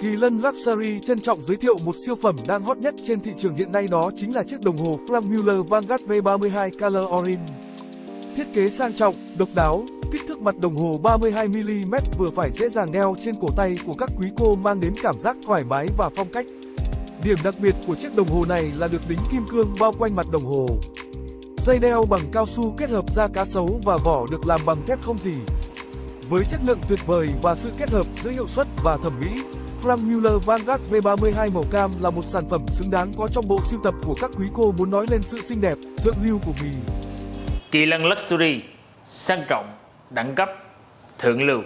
Kỳ Lân Luxury trân trọng giới thiệu một siêu phẩm đang hot nhất trên thị trường hiện nay đó chính là chiếc đồng hồ Frank Muller Vanguard V32 Color Orange. Thiết kế sang trọng, độc đáo, kích thước mặt đồng hồ 32mm vừa phải dễ dàng đeo trên cổ tay của các quý cô mang đến cảm giác thoải mái và phong cách. Điểm đặc biệt của chiếc đồng hồ này là được đính kim cương bao quanh mặt đồng hồ. Dây đeo bằng cao su kết hợp da cá sấu và vỏ được làm bằng thép không gì. Với chất lượng tuyệt vời và sự kết hợp giữa hiệu suất và thẩm mỹ, Frank Mueller Vanguard V32 màu cam là một sản phẩm xứng đáng có trong bộ sưu tập của các quý cô muốn nói lên sự xinh đẹp, thượng lưu của mình. Kỳ lân Luxury sang trọng, đẳng cấp, thượng lưu